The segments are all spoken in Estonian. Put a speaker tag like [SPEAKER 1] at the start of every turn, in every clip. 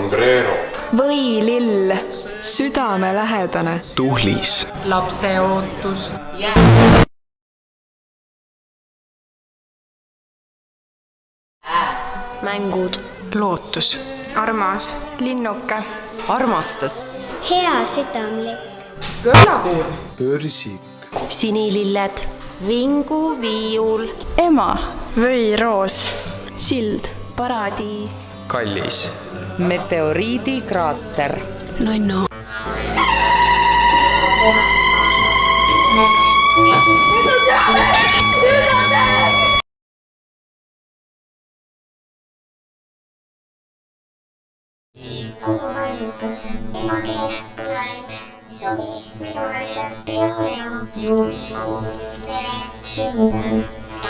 [SPEAKER 1] sombrero,
[SPEAKER 2] võilill, südamelähedane,
[SPEAKER 3] tuhlis,
[SPEAKER 4] lapseootus,
[SPEAKER 5] mängud,
[SPEAKER 2] lootus,
[SPEAKER 6] armas,
[SPEAKER 2] linnuke,
[SPEAKER 4] armastas,
[SPEAKER 5] hea südamlik,
[SPEAKER 4] kõllakuur,
[SPEAKER 3] börsik,
[SPEAKER 5] sinililled, vinguviiul,
[SPEAKER 2] ema, võiroos, sild,
[SPEAKER 5] paradiis,
[SPEAKER 3] kallis,
[SPEAKER 4] meteoriidikraater,
[SPEAKER 5] nunnu,
[SPEAKER 7] koguhaigutus, emakeel, kõlarid, suvi, viruvalised, peoleo, juunikuu, vere, sünd,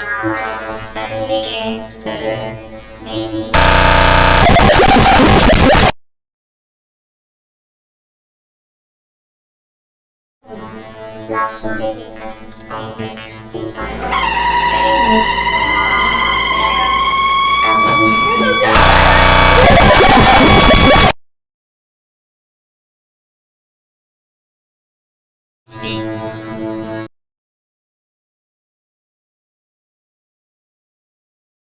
[SPEAKER 7] emavahetus, pärlikeel,
[SPEAKER 1] Sí.